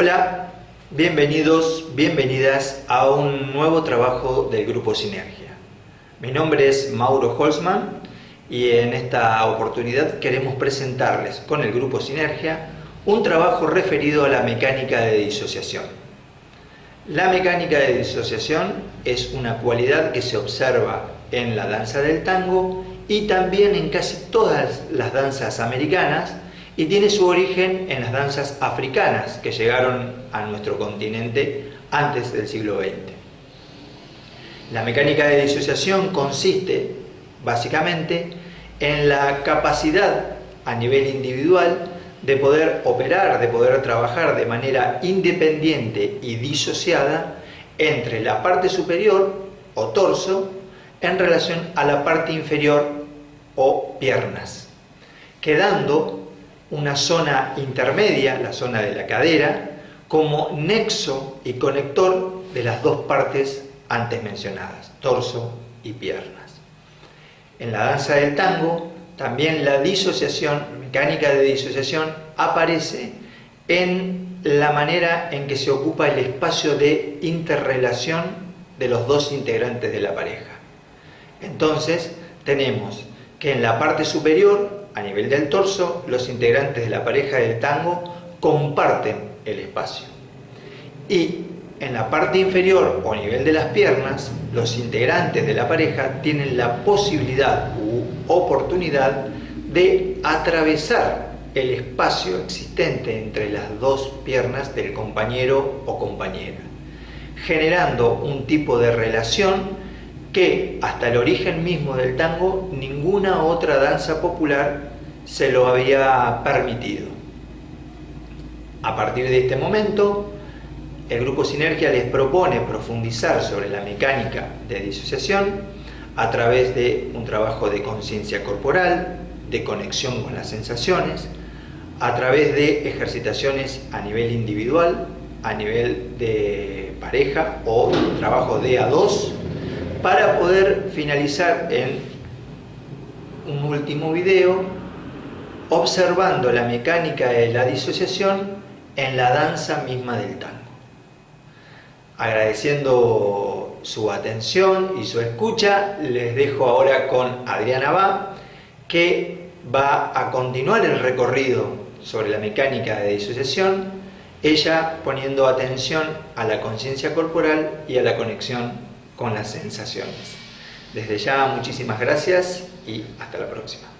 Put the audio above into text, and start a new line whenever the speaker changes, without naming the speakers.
Hola, bienvenidos, bienvenidas a un nuevo trabajo del Grupo Sinergia. Mi nombre es Mauro Holzman y en esta oportunidad queremos presentarles con el Grupo Sinergia un trabajo referido a la mecánica de disociación. La mecánica de disociación es una cualidad que se observa en la danza del tango y también en casi todas las danzas americanas y tiene su origen en las danzas africanas que llegaron a nuestro continente antes del siglo XX. La mecánica de disociación consiste básicamente en la capacidad a nivel individual de poder operar, de poder trabajar de manera independiente y disociada entre la parte superior o torso en relación a la parte inferior o piernas, quedando una zona intermedia, la zona de la cadera, como nexo y conector de las dos partes antes mencionadas, torso y piernas. En la danza del tango, también la disociación, mecánica de disociación, aparece en la manera en que se ocupa el espacio de interrelación de los dos integrantes de la pareja. Entonces, tenemos que en la parte superior a nivel del torso, los integrantes de la pareja del tango comparten el espacio. Y en la parte inferior o a nivel de las piernas, los integrantes de la pareja tienen la posibilidad u oportunidad de atravesar el espacio existente entre las dos piernas del compañero o compañera, generando un tipo de relación que hasta el origen mismo del tango ninguna otra danza popular se lo había permitido. A partir de este momento, el Grupo Sinergia les propone profundizar sobre la mecánica de disociación a través de un trabajo de conciencia corporal, de conexión con las sensaciones, a través de ejercitaciones a nivel individual, a nivel de pareja o trabajo de a dos para poder finalizar en un último video observando la mecánica de la disociación en la danza misma del tango. Agradeciendo su atención y su escucha, les dejo ahora con Adriana Ba, que va a continuar el recorrido sobre la mecánica de disociación, ella poniendo atención a la conciencia corporal y a la conexión con las sensaciones. Desde ya muchísimas gracias y hasta la próxima.